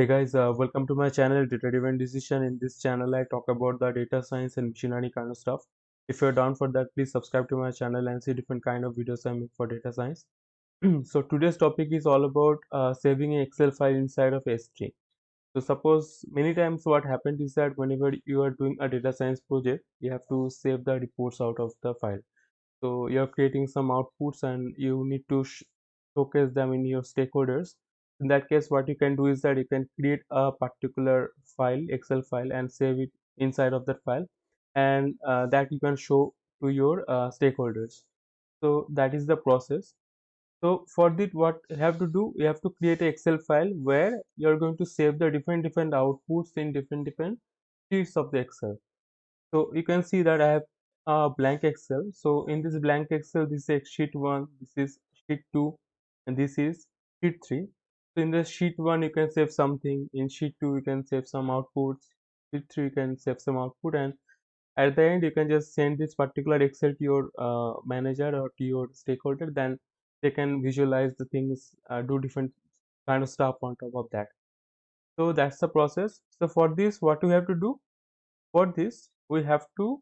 Hey guys, uh, welcome to my channel Data Driven Decision. In this channel, I talk about the data science and machine learning kind of stuff. If you're down for that, please subscribe to my channel and see different kind of videos I make for data science. so today's topic is all about uh, saving an Excel file inside of S3. So suppose many times what happened is that whenever you are doing a data science project, you have to save the reports out of the file. So you're creating some outputs and you need to showcase them in your stakeholders in that case what you can do is that you can create a particular file excel file and save it inside of that file and uh, that you can show to your uh, stakeholders. So that is the process. So for this what you have to do you have to create an excel file where you're going to save the different different outputs in different different sheets of the excel. So you can see that i have a blank excel. So in this blank excel this is sheet 1 this is sheet 2 and this is sheet 3 in the sheet 1 you can save something. In sheet 2 you can save some outputs. Sheet 3 you can save some output. And at the end you can just send this particular excel to your uh, manager or to your stakeholder. Then they can visualize the things uh, do different kind of stuff on top of that. So that's the process. So for this what we have to do? For this we have to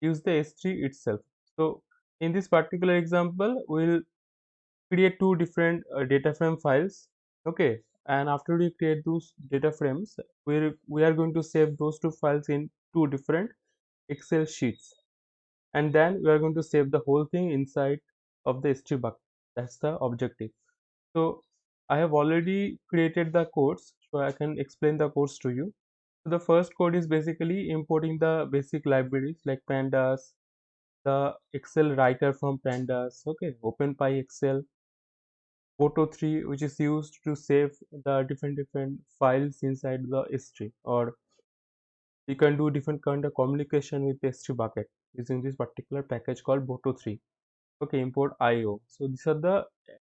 use the s3 itself. So in this particular example we'll create two different uh, data frame files okay and after we create those data frames we we are going to save those two files in two different excel sheets. And then we are going to save the whole thing inside of the s3 bucket. That's the objective. So i have already created the codes so i can explain the codes to you. So the first code is basically importing the basic libraries like pandas the excel writer from pandas okay openpy excel Boto3 which is used to save the different different files inside the S3 or you can do different kind of communication with S3 bucket using this particular package called Boto3 okay import IO so these are the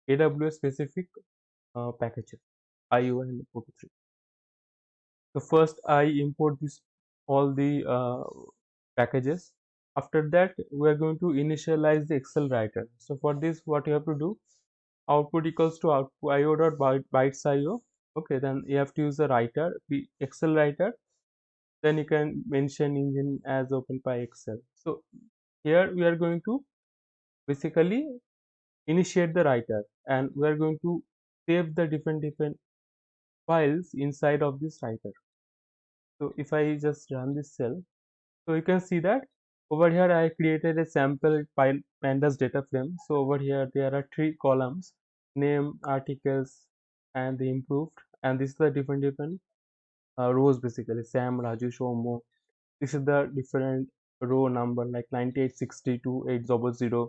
AWS specific uh, packages IO and Boto3 so first I import this all the uh, packages. After that we are going to initialize the Excel writer. So for this what you have to do output equals to output io dot bytes io okay then you have to use the writer the excel writer. Then you can mention engine as openpyxl. So here we are going to basically initiate the writer and we are going to save the different different files inside of this writer. So if i just run this cell so you can see that over here i created a sample pandas data frame. So over here there are three columns name articles and the improved. And this is the different different uh, rows basically. Sam raju shomo this is the different row number like 9862 800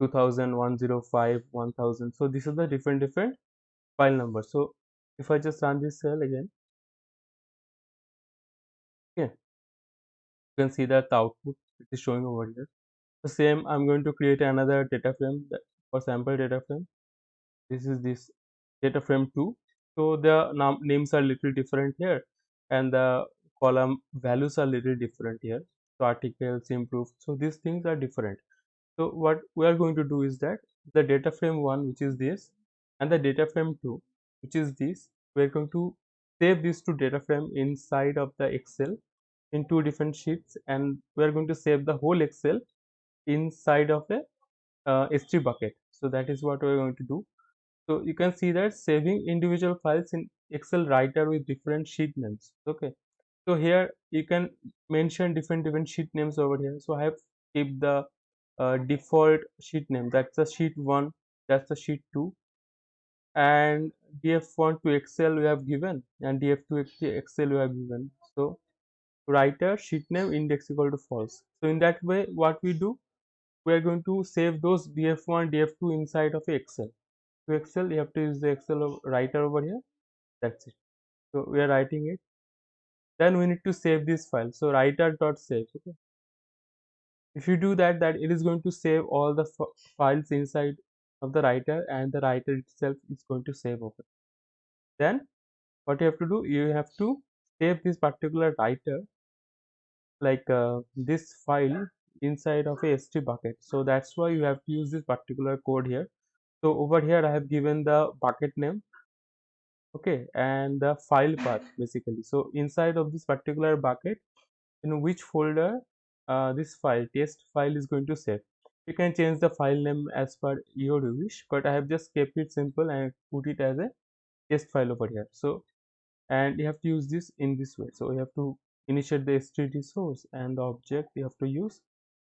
2000 105 1000 so this is the different different file number. So if i just run this cell again. Okay you can see that the output it is showing over here. The same i'm going to create another data frame for sample data frame. This is this data frame 2 so the names are little different here and the column values are little different here. So articles improved. So these things are different. So what we are going to do is that the data frame 1 which is this and the data frame 2 which is this we're going to save these two data frame inside of the excel in two different sheets and we are going to save the whole excel inside of a uh, s3 bucket. So that is what we're going to do. So you can see that saving individual files in excel writer with different sheet names. Okay. So here you can mention different different sheet names over here. So i have kept the uh, default sheet name. That's the sheet 1 that's the sheet 2 and df1 to excel we have given and df2 to excel we have given. So writer sheet name index equal to false. So in that way what we do we are going to save those df1 df2 inside of excel. To excel you have to use the excel writer over here. That's it. So we are writing it. Then we need to save this file. So writer dot save okay? If you do that that it is going to save all the files inside of the writer and the writer itself is going to save over. Then what you have to do you have to save this particular writer like uh, this file inside of a s3 bucket. So that's why you have to use this particular code here. So over here i have given the bucket name okay and the file path basically. So inside of this particular bucket in which folder uh, this file test file is going to save. You can change the file name as per your wish but i have just kept it simple and put it as a test file over here. So and you have to use this in this way. So you have to initiate the std source and the object you have to use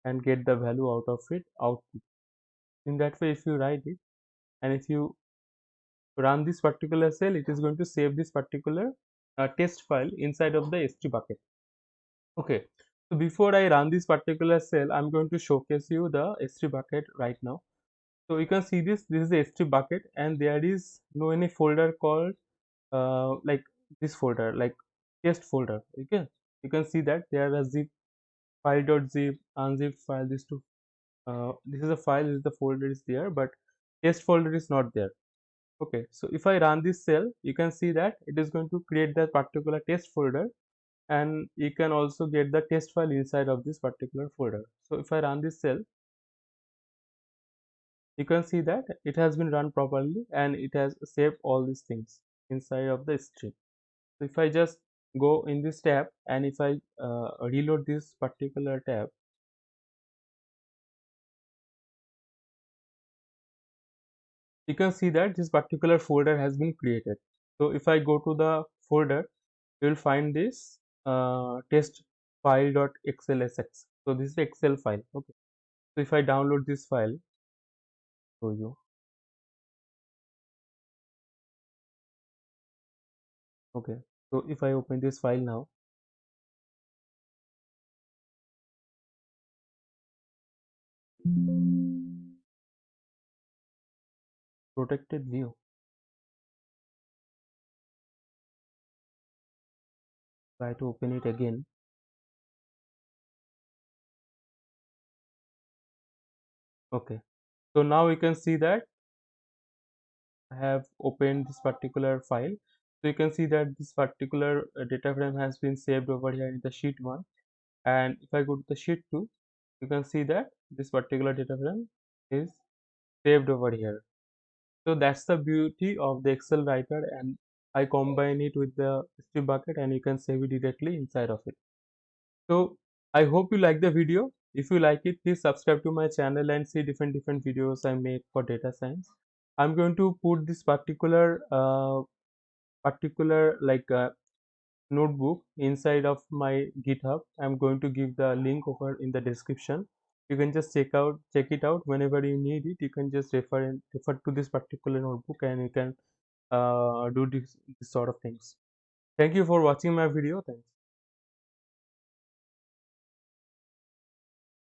and get the value out of it output. In that way if you write it and if you run this particular cell it is going to save this particular uh, test file inside of the s3 bucket. Okay so before i run this particular cell i'm going to showcase you the s3 bucket right now. So you can see this this is the s3 bucket and there is no any folder called uh, like this folder like test folder okay you can see that there are zip file.zip unzip file these two uh, this is a file this is the folder is there but test folder is not there. Okay so if i run this cell you can see that it is going to create that particular test folder and you can also get the test file inside of this particular folder. So if i run this cell you can see that it has been run properly and it has saved all these things inside of the string. So if i just go in this tab and if i uh, reload this particular tab you can see that this particular folder has been created. So if i go to the folder you will find this uh, test file.xlsx so this is excel file okay. So if i download this file show you. Okay so if i open this file now protected view. Try to open it again. Okay. So now we can see that I have opened this particular file so you can see that this particular uh, data frame has been saved over here in the sheet 1 and if I go to the sheet 2 you can see that this particular data frame is saved over here. So that's the beauty of the excel writer and i combine it with the s3 bucket and you can save it directly inside of it. So i hope you like the video. If you like it please subscribe to my channel and see different different videos i make for data science. I'm going to put this particular uh, particular like uh, notebook inside of my github. I'm going to give the link over in the description. You can just check out check it out whenever you need it. You can just refer and refer to this particular notebook and you can uh, do this, this sort of things. Thank you for watching my video. Thanks